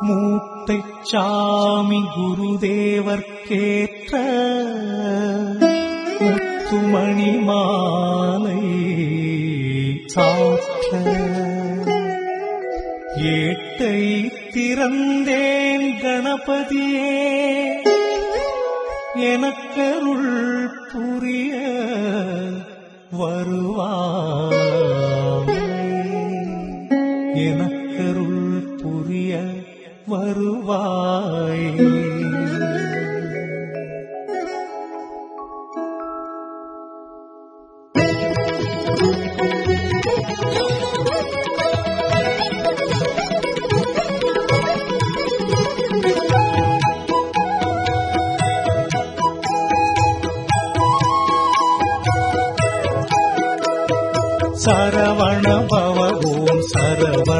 மூத்தை சாமி குருதேவர்க்கேற்ற முத்துமணி மாலை சாற்ற. ஏட்டை திறந்தேன் கணபதியே எனக்கருள் புரிய வருவார். சரவண பவ ஓம் சரவண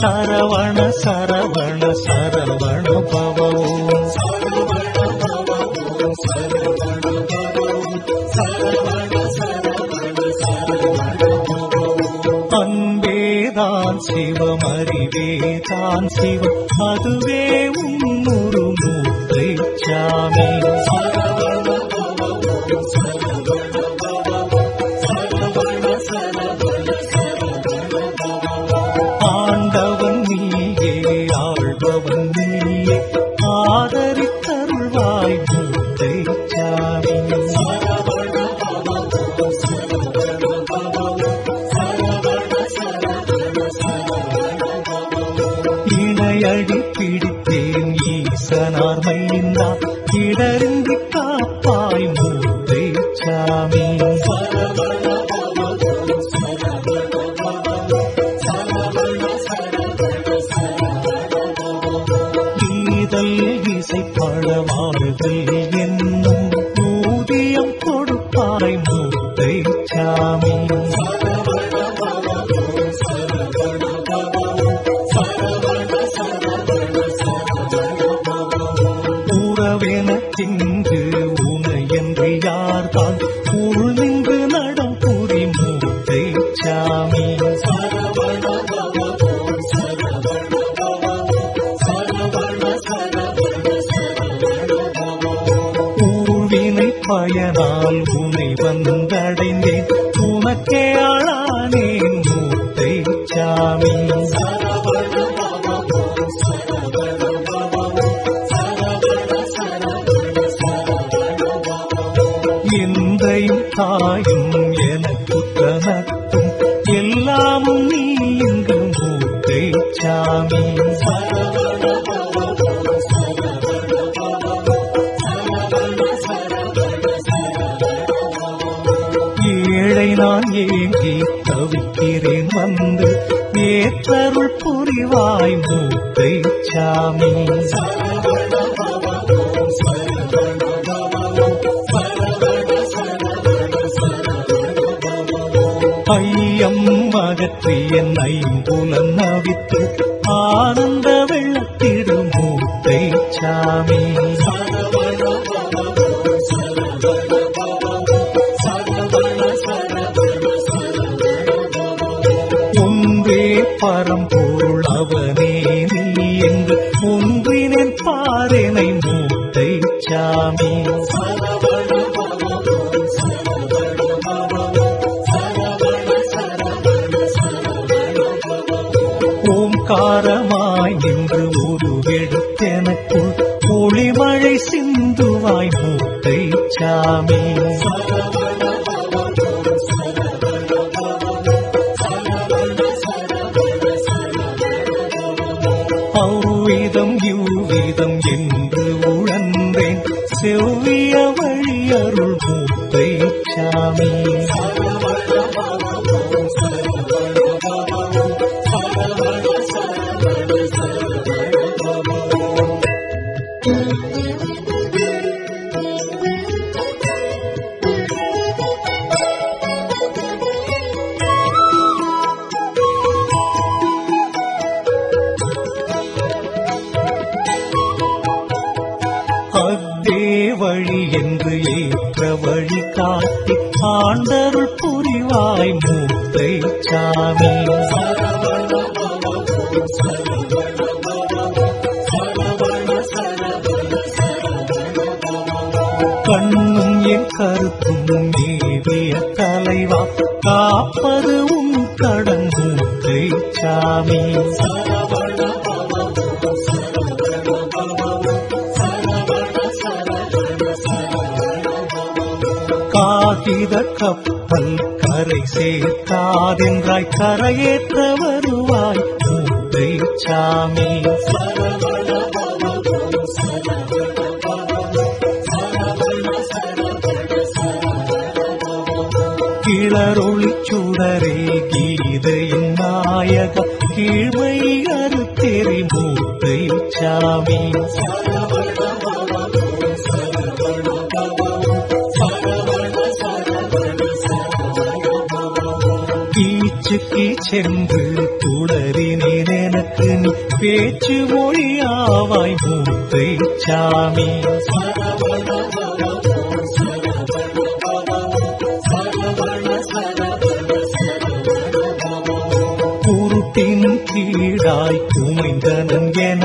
சரவண சரவண சரவண பவோ அன்பேதான் சிவம் அறிவேதான் சிவம் அதுவே காப்பாய் மூத்தை சாமி. நினைக்கிறேன் வந்து ஏற்றருள் புரிவாய் மூத்தை சாமி. ஐயம் அகற்றி என் ஐம்புலம் நவித்து ஆனந்த வெள்ளத்திடும் மூத்தை சாமி. என்று உன் கரையாய் கரையேற்ற வருவாய் மூத்தை சாமி. கிளரொளி சுடரே கீதையின் நாயக கீழ்மை அறுத்தெறி மூத்தை சாமி. கீச்சென்று துளறினேன் நீ பேச்சு மொழியாவாய் மூத்தை சாமி. குருட்டின் கீழாய் குமைந்தனன் என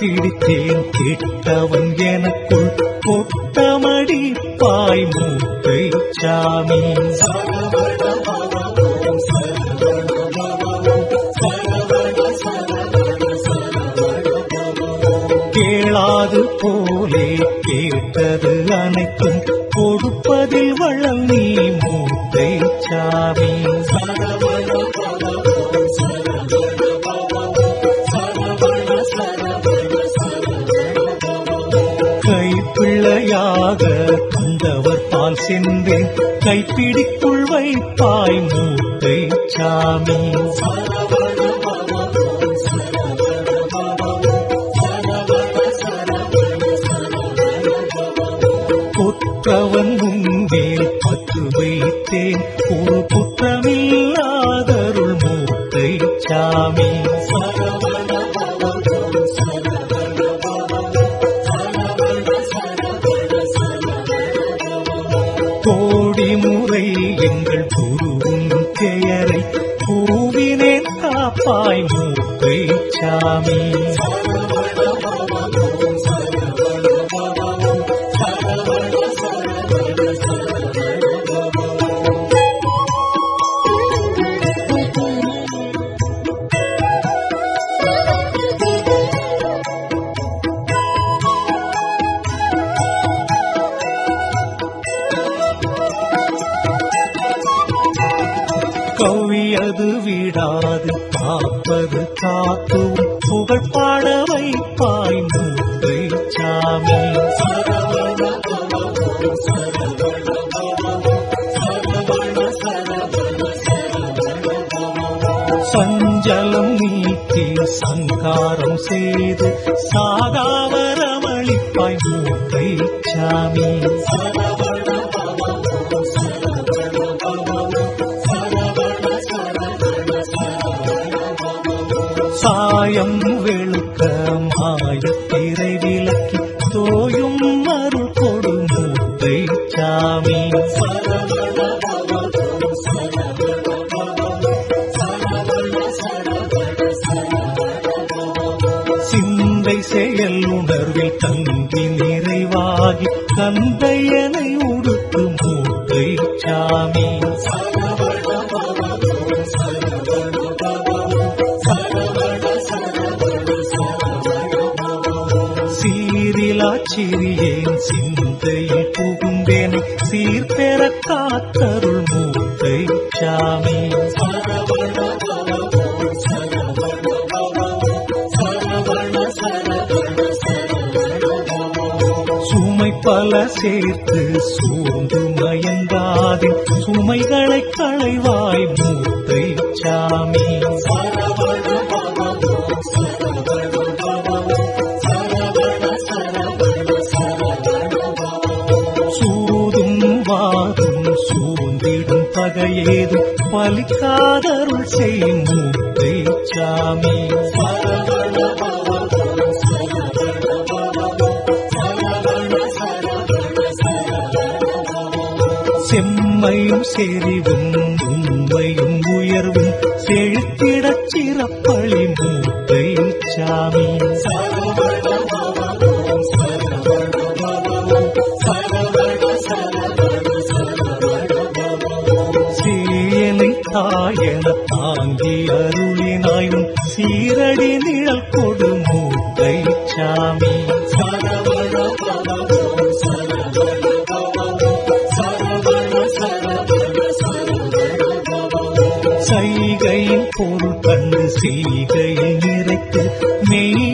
பிடித்தேன் கெட்டவன் எனக்குள் பொட்டமடி பாய் மூத்தை சாமி. பிடிக்குள் வைப்பாய் மூத்தை சாமி. குற்றவன் முன்வேல் பத்து வைத்தேன். ஒரு குற்றமில்லாதருள் மூத்தை சாமி. சரவ சாமி கிரியேன் சிறியேன் சிந்தையில் புகுந்தேனை. சீர்பெற காத்தருள் மூத்தை சாமி. சுமை பல சேர்த்து சூழ்ந்து மயங்காதே. சுமைகளை களைவா பலிக்காதருள் செய்யும் மூர்த்தை சாமி செம்மையும் செறிவும் கண்டு சீகையில் நிறைத்து மெய்யருள்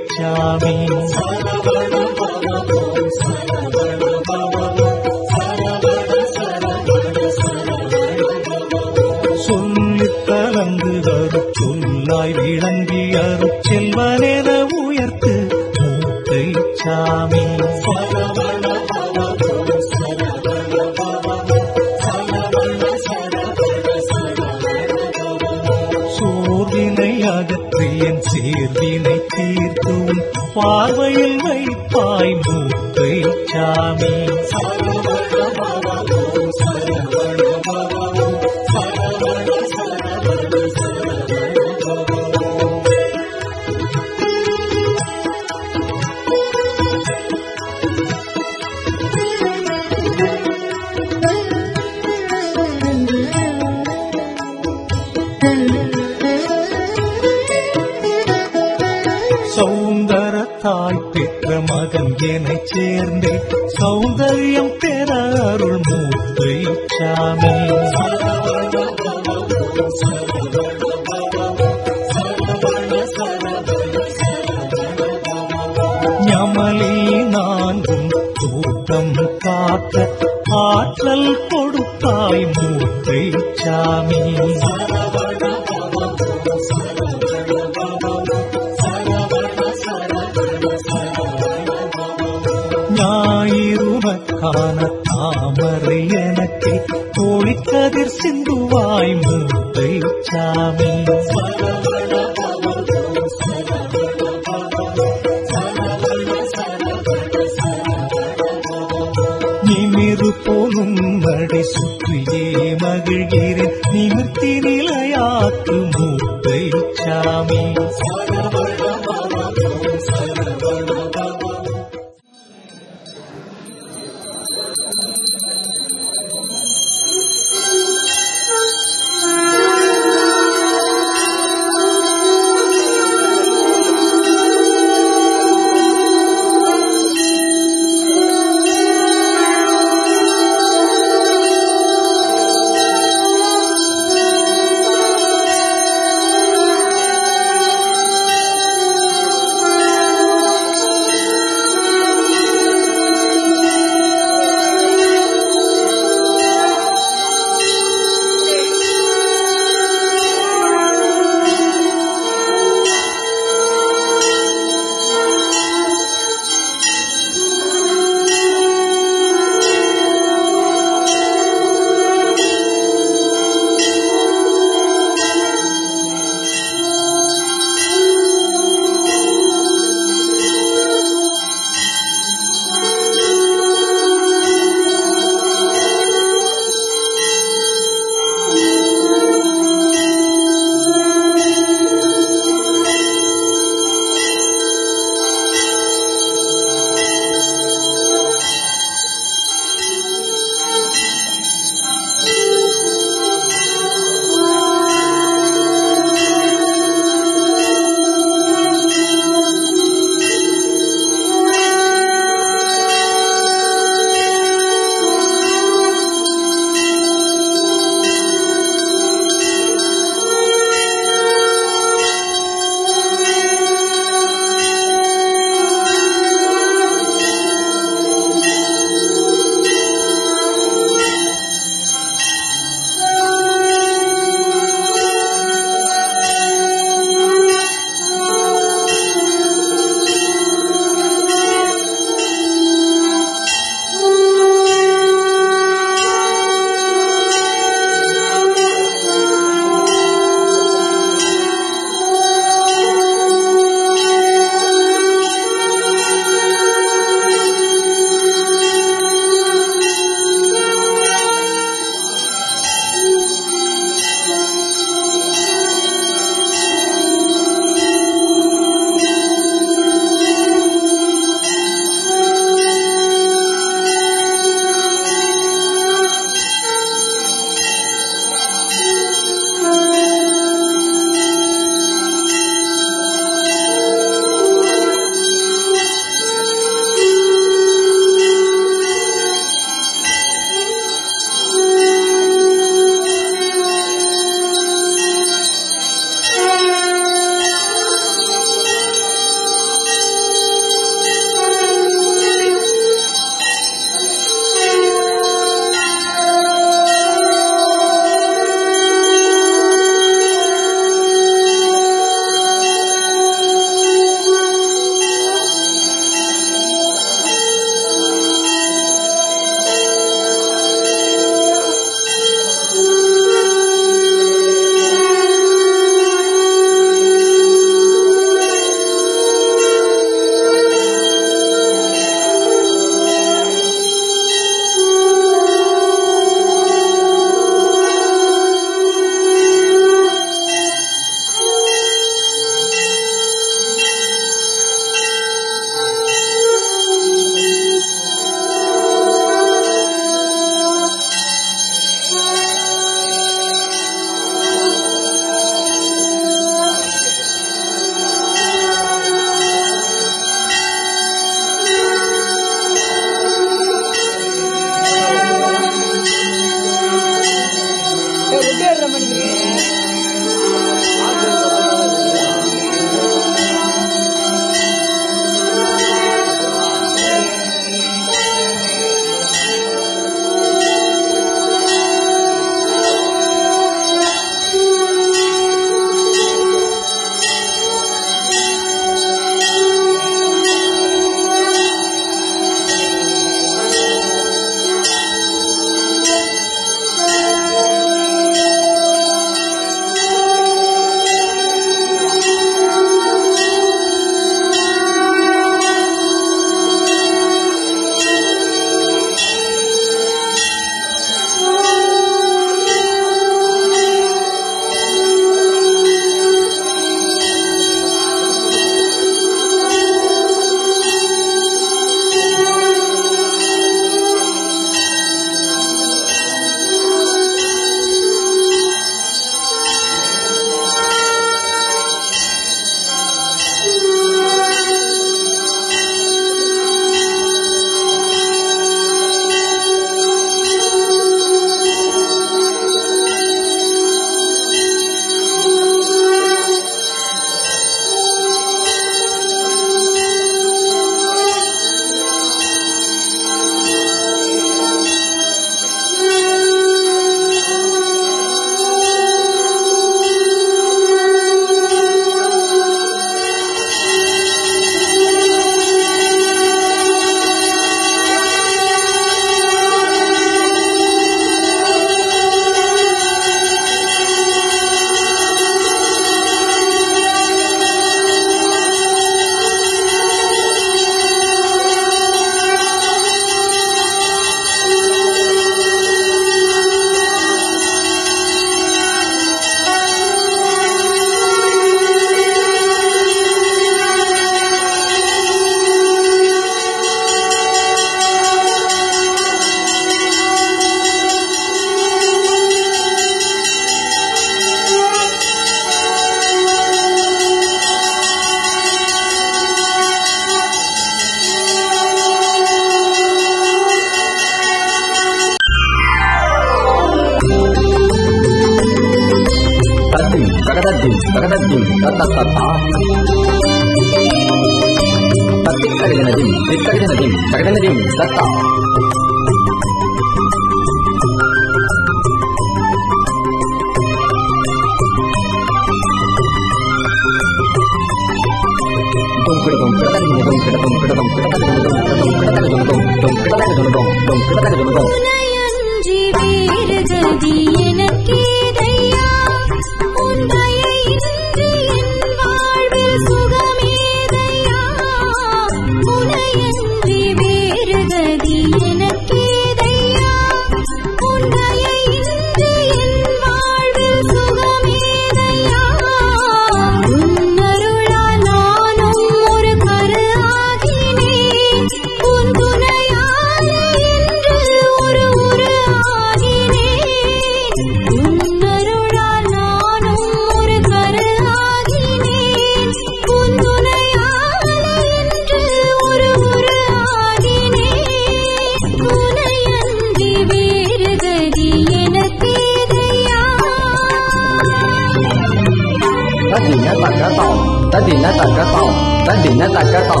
tadinya tak gatal tadinya tak gatal tadinya tak gatal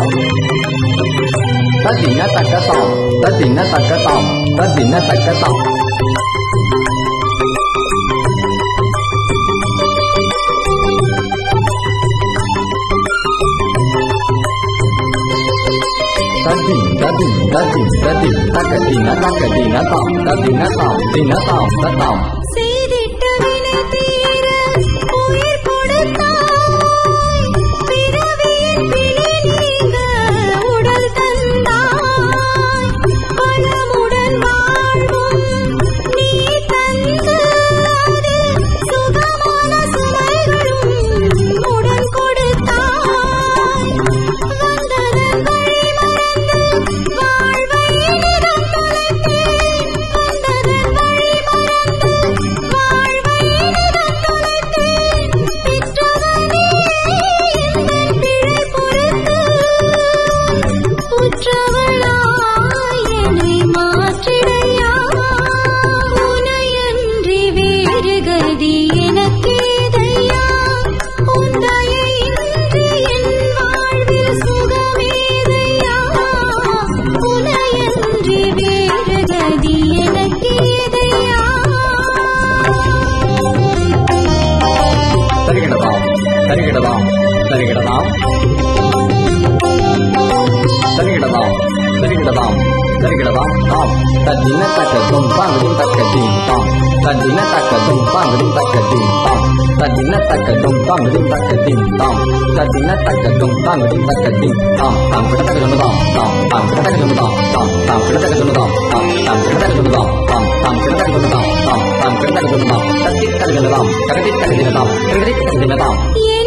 tadinya tak gatal tadinya tak gatal tadinya tak gatal tadin tadin tadin tadin tadin tadin tadin tadin tadin tadin tadin tadin tadin tadin Tadina taga gempang rintak kedintong Tadina taga gempang rintak kedintong Tadina taga gempang rintak kedintong Tadina taga gempang rintak kedintong Tang kita taga gempang tong Tang kita taga gempang tong Tang kita taga gempang tong Tang kita taga gempang tong Tang kita taga gempang tong Tang kita taga gempang tong Tang kita taga gempang tong Tang kita taga gempang tong Tang kita taga gempang tong Tang kita taga gempang tong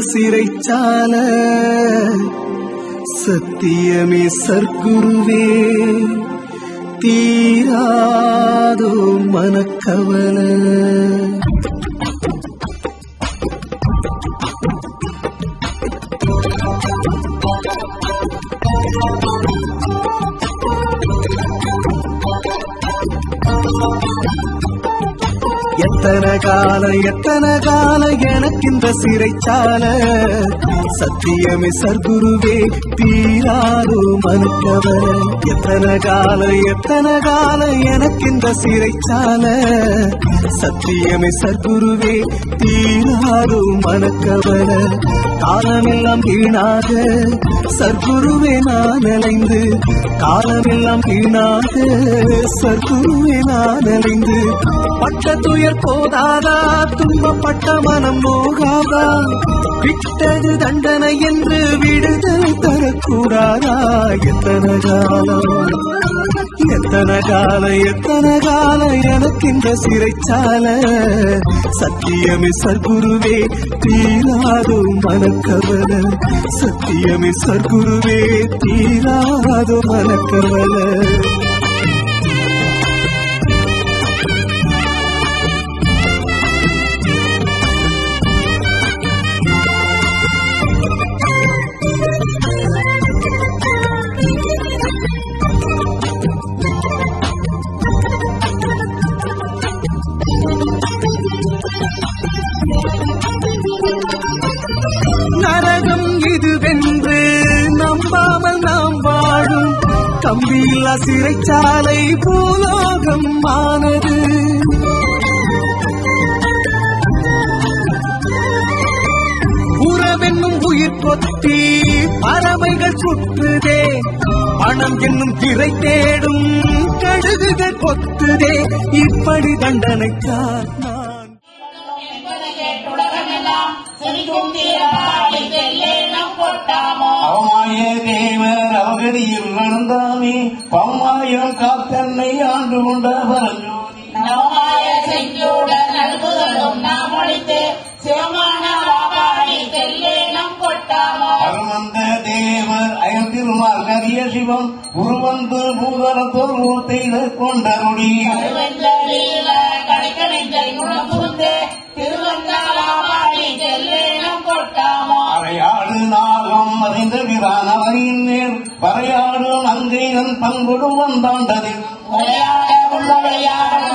சிறைச்சால. சத்தியமே சர்க்குருவே தீராதோ மனக்கவலை. கால எத்தனை கால எனக்கு இந்த சிறைச்சால. சத்தியமே சர்க்குருவே தீராரோ மனுக்கவர எத்தனை கால எத்தனை கால எனக்கு இந்த சிறைச்சால. சத்தியமே சர்க்குருவே தீராரோ மனக்கவர காலமெல்லாம் வீணாக சர்க்குருவே நான் அலைந்து. காலமெல்லாம் வீணாக சர்க்குருவே நான் அலைந்து. பட்ட துயர் போதாதா துன்பப்பட்ட மனம் போகாதா விட்டது தண்டனை என்று விடுதலை தரக்கூடாதா? எத்தனை காலம்? எத்தனை கால எத்தனை கால எனக்கு இந்த சிறைச்சால. சத்தியமே சர்க்குருவே தீராதோ மனக்கவல. சத்தியமே சர்க்குருவே தீராதோ மனக்கவலை. கம்பியில்லா சிறைச்சாலை பூலோகம் ஆனது. உறவென்னும் உயிர் கொத்தி பறவைகள் சுற்றுதே பணம் என்னும் திரை தேடும் கழுகுகள் கொத்துதே. இப்படி தண்டனைத்தான் அவகதியில் நடந்தாமே பம்மாயம் காத்தன்னை ஆண்டு கொண்ட பரஞ்சோதி நவமாய செஞ்சூடன் நல்குதலும் நாம் ஒழித்து சிவமான வாபாடி செல்லேனம் கொட்டாமோ. அருமந்த தேவர் அயர்திருமார் கரிய சிவம் உருவந்து பூதரத்தோர் மூர்த்தையில கொண்டருடி மறைந்த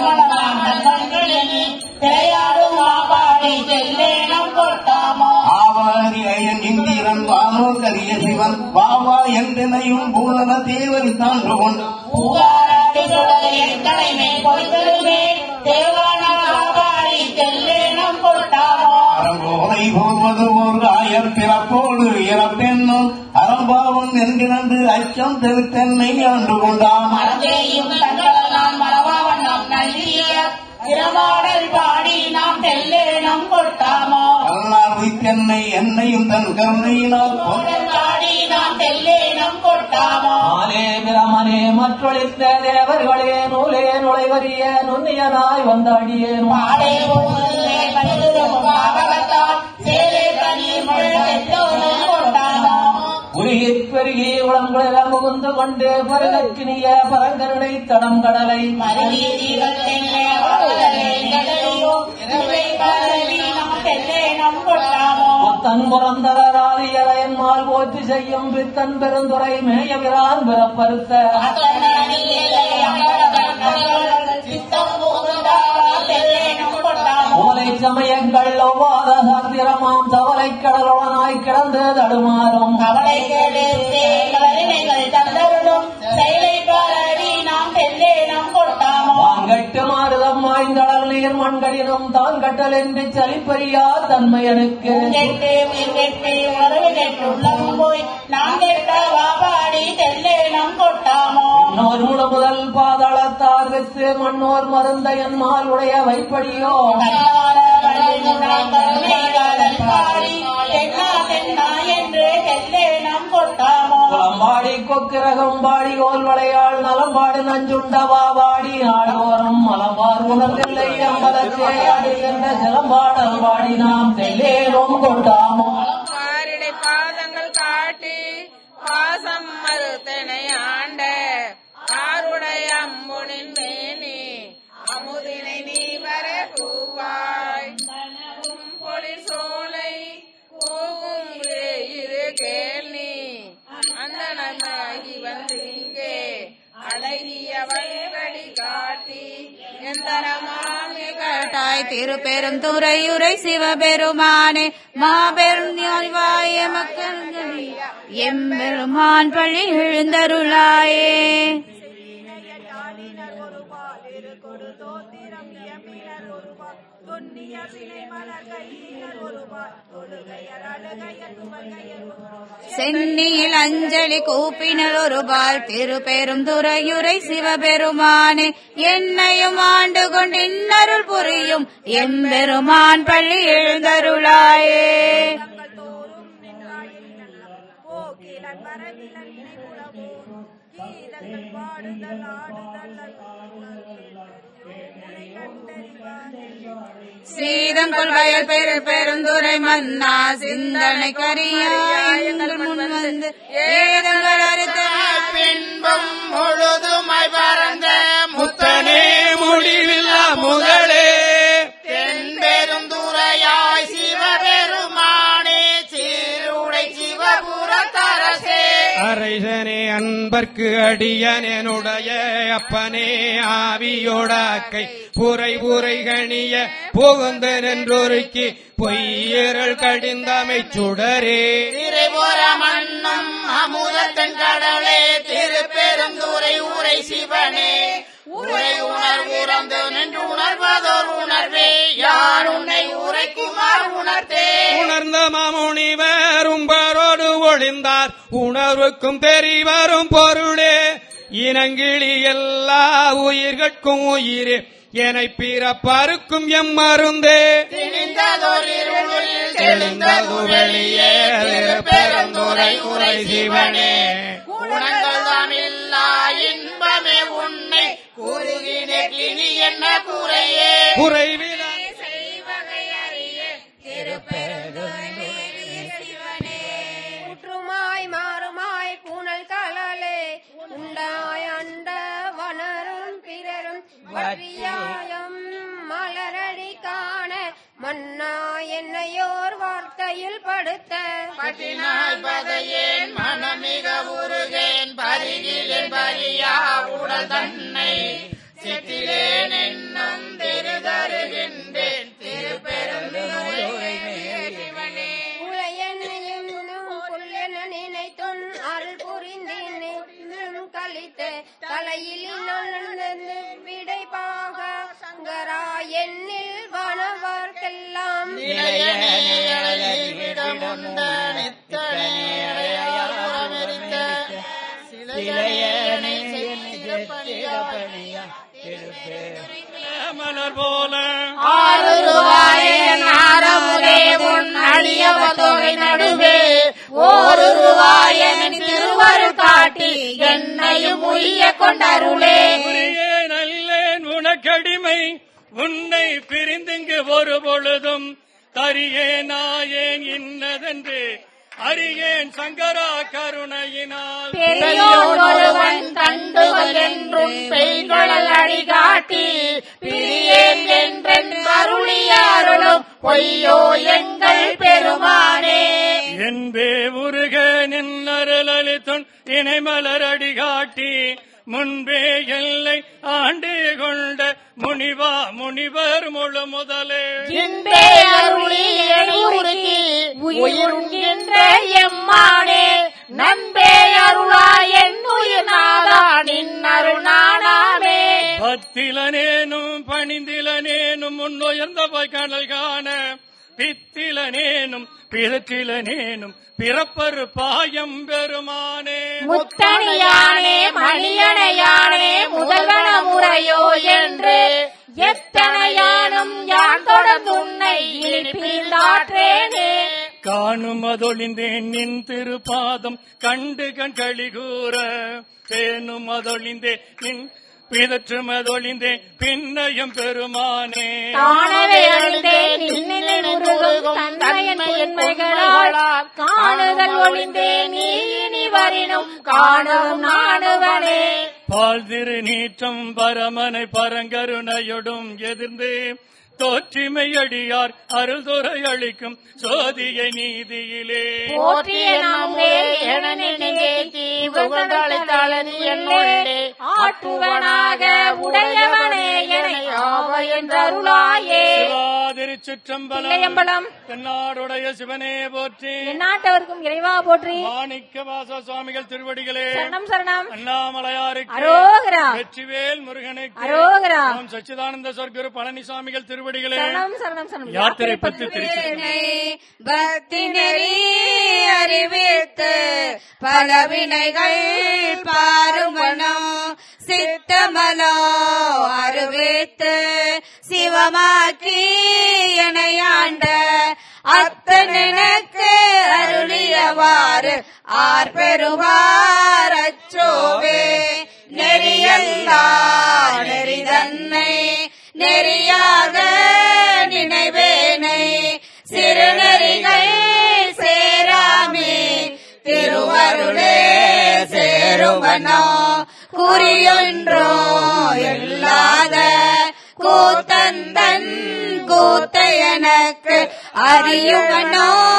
மனதாம் நல்வழிகளில் திரையாடும் வாபாடி செல்லேனம் கொட்டாமோ ஆவாரி அயன் இந்திரன் வானோர் கரிய சிவன் வாவா என்றனையும் பூலன தேவரி தாண்டு அறம்போதை போவது ஓர் ஆயர் பிறப்போடு இறப்பெண்ணும் அறம்பாவன் என்கிறது அச்சம் தெருத்தென்னை ஆண்டு கொண்டான் திறமாடல் பாடி நாம் தெல்லேனம் கொட்டாமோ கருணார் உய்த்தென்னை என்னையும் தன் கருணையினால் பாடி நாம் தெல்லேனம் கொட்டாமோ ஆலே பிரமனே மற்றொழித்த தேவர்களே நூலே நுழைவரிய நுண்ணியனாய் வந்தாடியேன் பாடே பாவகத்தால் சேலே தனி உருகிப் பெருகி முகுந்து கொண்டு பருகக்கினிய பரங்கருணை தடம் கடலை. மருவி போற்றி செய்யும் பித்தன் பெருந்துரை மேயவிரான் பிறப்பருத்த. ஓலை சமயங்கள் ஒவ்வாத சாத்திரமாம். தவளை கடலுடனாய் கிடந்து தடுமாறும். வாங்கட்டு மாறுதம் மாய்ந்தடல் நீர் மண்கடினும் தான் கட்டல் என்று சலிப்பறியா தன்மையனுக்கு? முழு முதல் பாதாளத்தார் வித்து மன்னோர் மருந்தையன் மால் உடைய வைப்படியோ பாடி கொக்கிரகம் பாடி ஓல் வளையாள் நலம்பாடு நஞ்சுண்டவா வாடி ஆடோரம் மலம்பார் உணர்வில்லை அம்பலத்தே அடிகின்ற சிலம்பாடல் பாடி நாம் தெல்லேரும் கொண்டாமோ? பாதங்கள் காட்டி பாசம் மறுத்தனை அம்புனின் மேனி அமுதினை நீ வர பூவாய் கனவும் பொழி சோலை போகும் இரு கேள்வி அந்த நன்மாகி வந்து இங்கே அழகிய வழிவழி காட்டி எந்தரமாமி காட்டாய் திருப்பெரும் துறையுரை சிவபெருமானே மாபெரும் ஞாயிவாய மக்கள் எம்பெருமான் பள்ளி எழுந்தருளாயே. சென்னியில் அஞ்சலி கூப்பினர் ஒருபால் திருப்பெரும் துறையுரை சிவபெருமானே என்னையும் ஆண்டு கொண்டு இன்னருள் புரியும் எம்பெருமான் பள்ளி எழுந்தருளாயே. பாடுதல் ஆடுதல் சீதங்கொள் வயல் பெரு பெருந்துரை மன்னா சிந்தனை கரியாய் எங்கள் முன் வந்து ஏதங்கள் அன்பர்க்கு அடியனுடைய அப்பனே ஆவியோடாக்கை புரை புரை கணிய புகுந்து நின்றொருக்கி பொய்யரள் கடிந்தமை சுடரே. திரைபுற மன்னம் அமுதத்தன் கடலே திருப்பெருந்துரை உரை சிவனே. உரை உணர்வுறந்து நின்று உணர்வதோர் உணர்வே யார் உன்னை உரைக்குமார் உணர்த்தே. உணர்ந்த மாமுனிவர் உங்கள் அறியார் உணர்வுக்கும் தெரிவரும் பொருளே இனங்கிழி எல்லா உயிர்கட்கும் உயிரே என பிறப்பருக்கும் எம் மருந்தே தெளிந்ததொரிருளில் தெளிந்தது வெளியே பெருந்துரை உரை சிவனே இன்பமே உன்னை குறுகினே கிளி என்ன குறையே குறைவில உண்டாய் அண்ட வளரும் பிறரும் வழியாயம் மலரடி காண மன்னா என்னையோர் வார்த்தையில் படுத்த. பட்டினாய் பதையேன் மனமிக உருகேன் பருகிலேன் பரியா உடல் தன்னை சித்திலேன் என்னும் திருதருகின்றேன் கழித்து தலையில் நுழைந்து விடை பாக சங்கரா என்னில் வனவர்க்கெல்லாம் மலர் போல அடியவதொகை நடுவே ஓருருவாயன் திருவரு காட்டி என்னையும் உய்ய கொண்டருளே. நல்லேன் உனக்கடிமை உன்னை பிரிந்துங்கு ஒரு பொழுதும் தரியே நாயேன் இன்னதென்று அறியேன் சங்கரா கருணையினால். பெரியோர் ஒருவன் கண்டுகள் என்றும் பெய்குழல் அடி காட்டி பிரியேன் என்றென் அருளிய அருளும் பொய்யோ எங்கள் பெருமானே. என்பே உருக நின்னருளித்துன் இணைமலரடி காட்டி முன்பே எல்லை ஆண்டு கொண்ட முனிவா முனிவர் முழு முதலே. எம்மானே. நன்பே அருளா என் உயிர் நாதா நின் அருணானாமே பத்திலனேனும் பணிந்திலனேனும் முன்னுயர்ந்த கடல் காண பித்திலனேனும் பிறற்றிலனேனும் பிறப்பரு பாயம் பெருமானே. முத்தணியானே மணியணையானே முதல்வன முறையோ என்று எத்தனையானும் யான் தொடர்ந்து உன்னை இழிப்பிந்தாற்றேனே காணும் அதொழிந்தேன் நின் திருப்பாதம் கண்டு கண் களிகூற தேனும் அதொழிந்தே நின் பிதற்றும் அதொழிந்தேன் பின்னையும் பெருமானே. காணவே அழிந்தேன் காணுதல் ஒளிந்தேன் நீ இனி வரினும் காணவும் நாடுவனே. பால் திரு நீற்றம் பரமனை பரங்கருணையொடும் எதிர்ந்து தோற்றிமை அடியார் அருள்துறை அளிக்கும் சோதியை நீதியிலே. போற்றிய நாமே என நினைத்தேத்தி புகழ்ந்தளை தளனி என்னுள்ளே ஆட்டுவனாக உடையவனே என என்றருளாயே. திருச்சிற்றம்பலம் தென்னாடுடைய சிவனே போற்றி. எந்நாட்டவர்க்கும் இறைவா போற்றி. மாணிக்க வாச சுவாமிகள் திருவடிகளே. சரணம் சரணம். அண்ணாமலையாருக்கு அரோகரா. வெற்றிவேல் முருகனுக்கு அரோகரா. சச்சிதானந்த சொர்க்குரு பழனிசாமிகள் திருவடிகளே. சரணம் சரணம் யாத்திரை பத்து திருச்சி பக்தி நெறி அறிவித்து பல வினைகள் பாருமனோ சித்தமலோ அறிவித்து சிவமாக்கி எனையாண்ட அத்தனெனக்கு அருளியவாறு ஆர் பெறுவார் அச்சோவே. நெறியல்லா நெறிதன்னை நெறியாக நினைவேனை. சிறுநெறிகள் சேராமே. திருவருளே சேருவனோ. குறியொன்றோ இல்லாத கூத்தந்தன் கூத்த எனக்கு அறியுவனோ.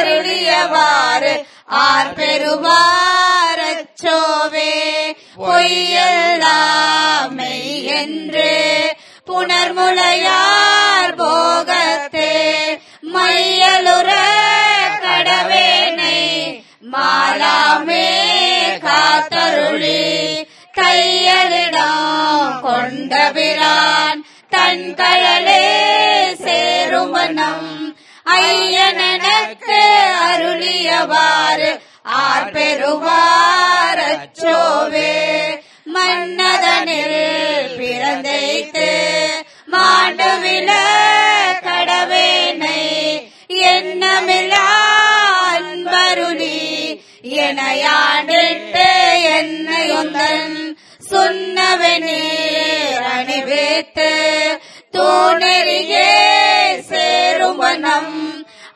அருளியவாறு ஆர் பெறுவாரச்சோவே. பொய்யெல்லாமை என்று புனர்முலையார் போகத்தே மையலுற கடவேனை மாலாமே காத்தருளி கையலிடம் கொண்ட பிரான் தன் கழலே சேருமனம் ஐயனனுக்கு அருளியவாறு ஆர் பெறுவார்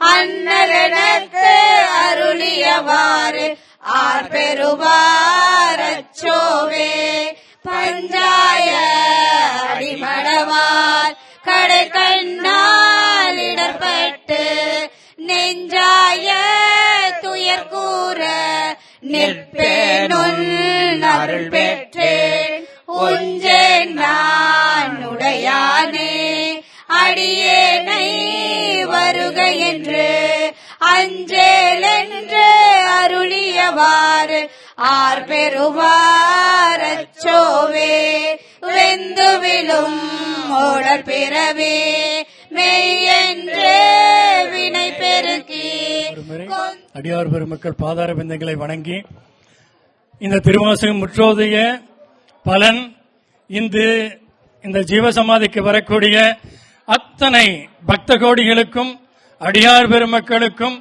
அண்ணலனக்கு அருளியவாறு ஆர் பெறுவாரச்சோவே பஞ்சாய அடிமடவார் கடை கண்ணால் இடர்பட்டு நெஞ்சாய துயர் கூற நிற்பேனுள் அருள் பெற்றேன் உஞ்சேன் நான் உடையானே அடியேனை என்று அஞ்சேல் என்று அருளியவாறு ஆர் பெறுவார் அச்சோவே. வெந்துவிலும் ஓடர் பிறவே மெய்யென்று வினை பெருக்கி. அடியார் பெருமக்கள் பாதார பிந்தங்களை வணங்கி இந்த திருவாசகம் முற்றோதைய பலன் இன்று இந்த ஜீவசமாதிக்கு வரக்கூடிய அத்தனை பக்த கோடிகளுக்கும் அடியார் பெருமக்களுக்கும்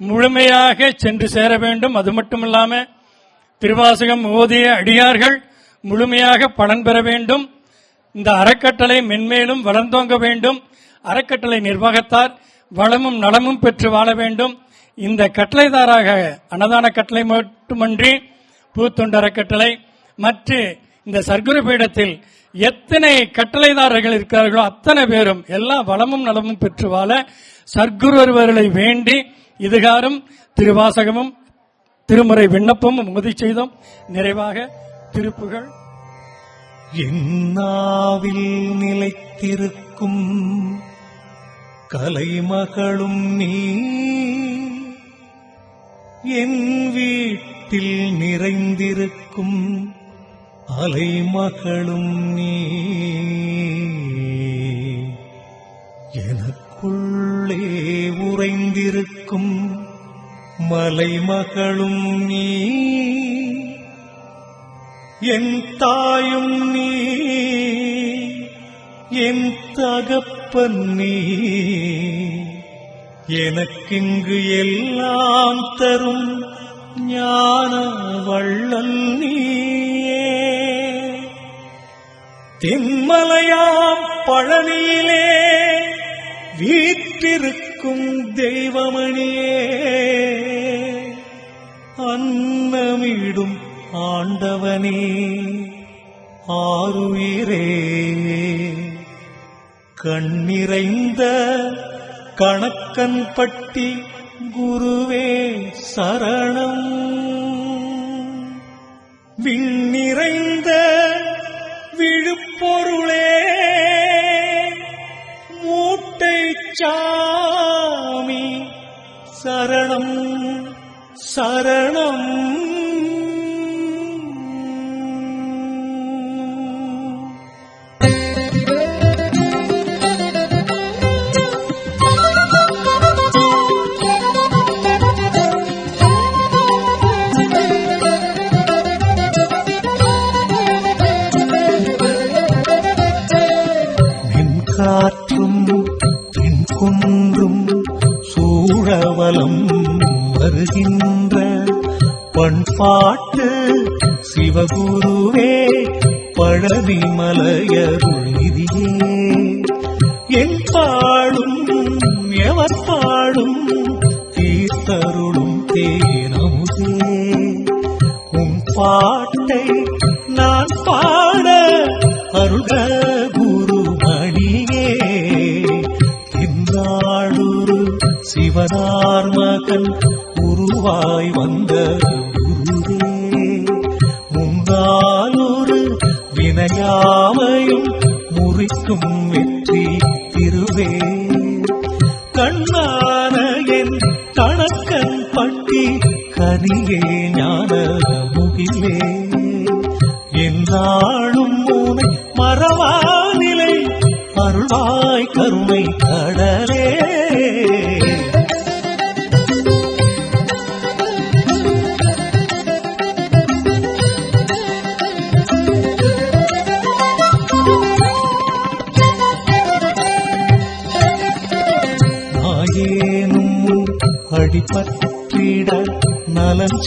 முழுமையாக சென்று சேர வேண்டும். அது மட்டுமில்லாம திருவாசகம் ஓதிய அடியார்கள் முழுமையாக பலன் பெற வேண்டும். இந்த அறக்கட்டளை மென்மேலும் வளர்ந்தோங்க வேண்டும். அறக்கட்டளை நிர்வாகத்தார் வளமும் நலமும் பெற்று வாழ வேண்டும். இந்த கட்டளைதாராக அன்னதான கட்டளை மட்டுமன்றி பூத்தொண்டு அறக்கட்டளை மற்ற இந்த சர்க்குரு பீடத்தில் எத்தனை கட்டளைதாரர்கள் இருக்கிறார்களோ அத்தனை பேரும் எல்லா வளமும் நலமும் பெற்று வாழ சர்க்குரு ஒருவர்களை வேண்டி இதுகாரும் திருவாசகமும் திருமுறை விண்ணப்பமும் உமதி செய்தோம். நிறைவாக திருப்புகள். என்னாவில் நிலைத்திருக்கும் கலைமகளும் நீ என் வீட்டில் நிறைந்திருக்கும் அலை மகளும் நீ. எனக்குள்ளே உறைந்திருக்கும் மலை மகளும் நீ. என் தாயும் நீ. என் தகப்பன் நீ. எனக்கிங்கு எல்லாம் தரும் ஞான வள்ளல் நீயே தென்மலையாம் பழனியிலே வீற்றிருக்கும் தெய்வமணியே. அன்னமிடும் ஆண்டவனே ஆருயிரே. கண்ணிறைந்த கணக்கன் பட்டி குருவே சரணம். விண்ணிறைந்த விழுப்பொருளே மூட்டை சாமி சரணம் சரணம். காற்றும் பின் குன்றும் சூழவலம் வருகின்ற பண்பாட்டு சிவகுருவே பழனி இதியே.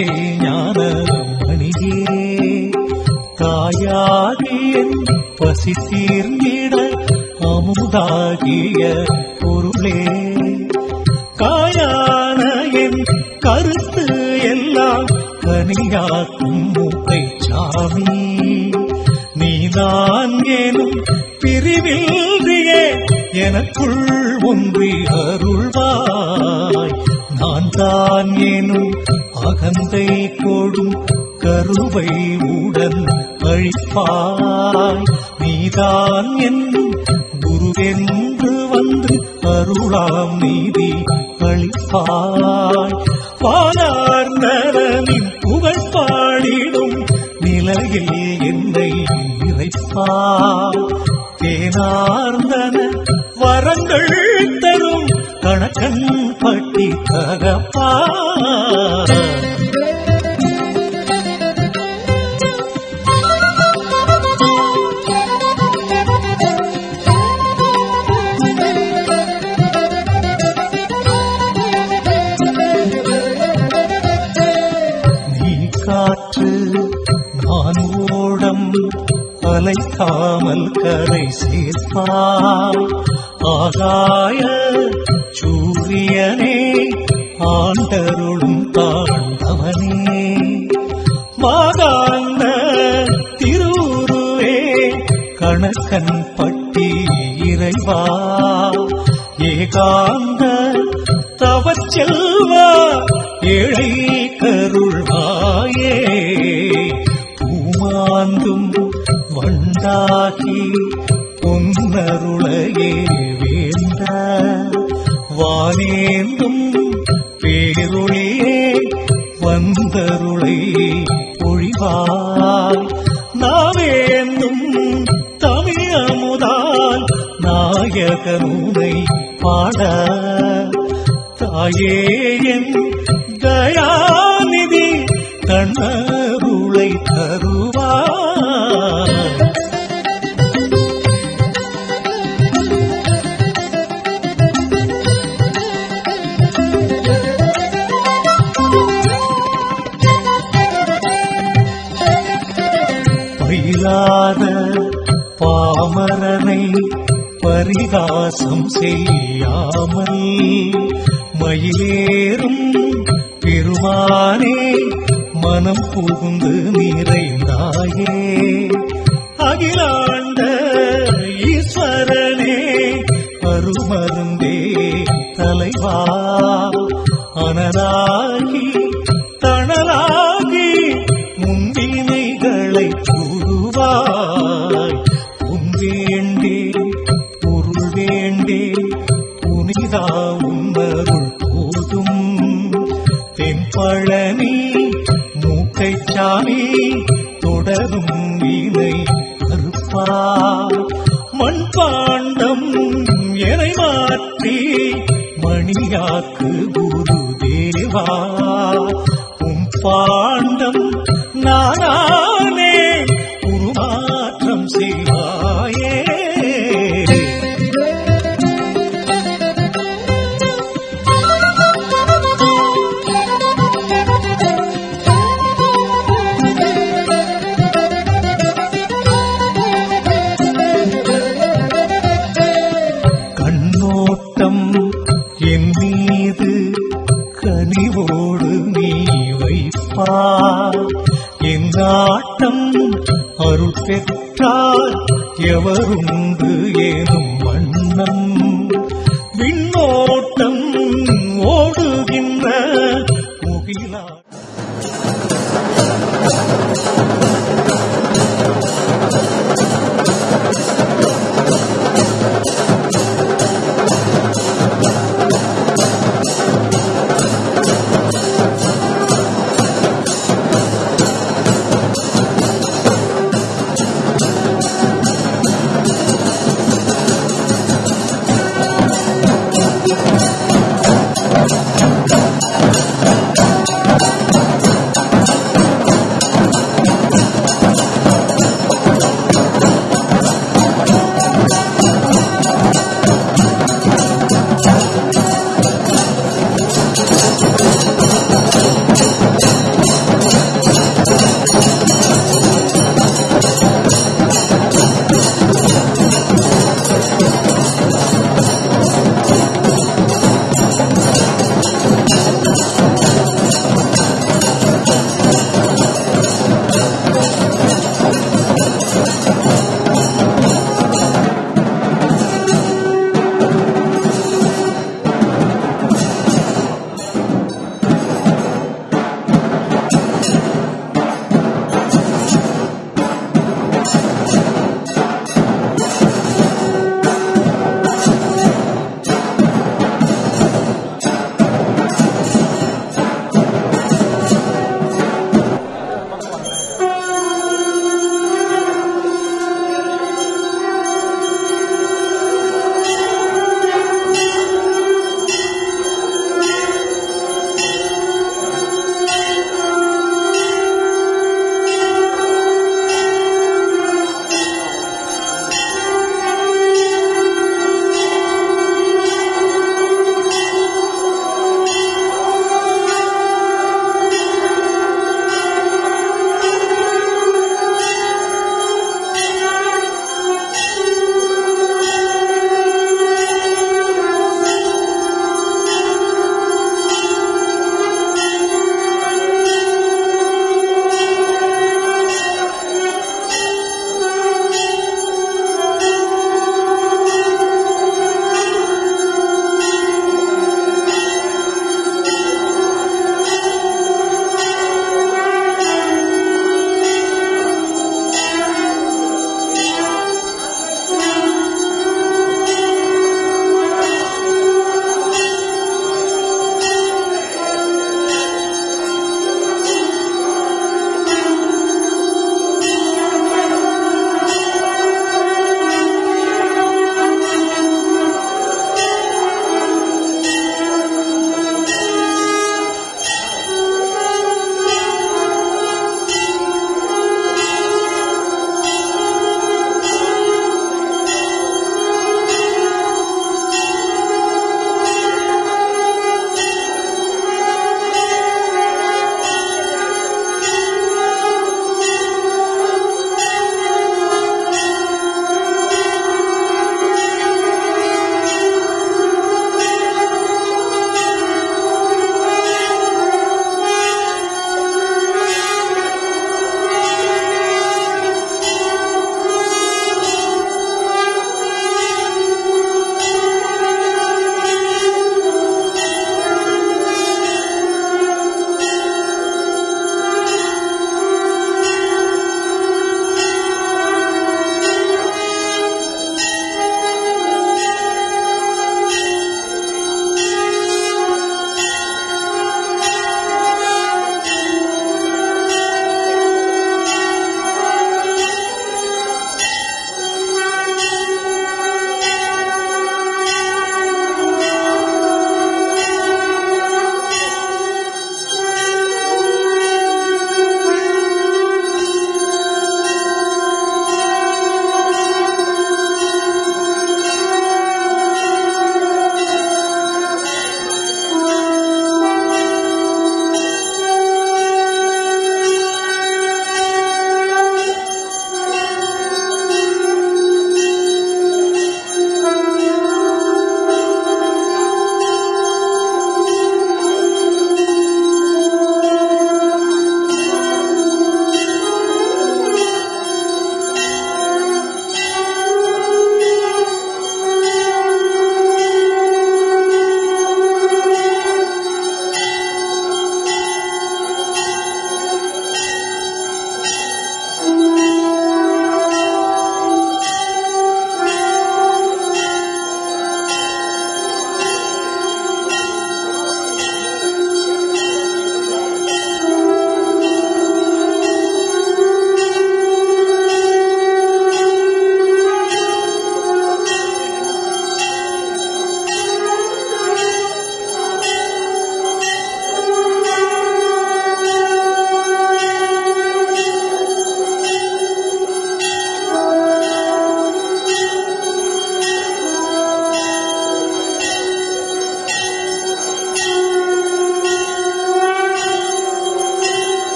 நலம் செய்ஞான மணியே தாயாகிய பசி தீர்ந்திட அகந்தை கொடும் கருவை உடன் அழிப்பாய் நீதான் என்னும் குருவென்று வந்து அருளாம் நீதி அழிப்பாய் பாலார் பாலார்ந்தனின் புகழ் பாடிடும் நிலையில் என்னை இறைப்பாய் தேனார்ந்தன வரங்கள் தரும் கணக்கன் பட்டி தகப்ப காமல் கரை சேர்ப்பாய் ஆகாய சூரியனே ஆண்டருளும் தாண்டவனே மாகாந்த திருவுருவே கணக்கன் பட்டி இறைவா. ஏகாந்த தாயே என் தயாநிதி கண்ணருளை தருவாய் பயிலாத பாமரனை பரிகாசம் செய்யாமல் மயிலேறும் பெருமானே மனம் புகுந்து நிறைந்தாயே. அகிலாண்ட ஈஸ்வரனே அருமருந்தே தலைவா.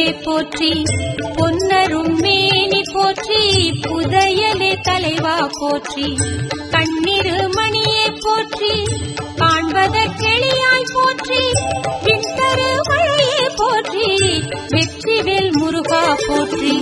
புகழே போற்றி பொன்னரும் மேனி போற்றி புதையலே தலைவா போற்றி. கண்ணிரு மணியே போற்றி காண்பத கெளியாய் போற்றி. பின்தரு மழையே போற்றி வெற்றிவேல் முருகா போற்றி.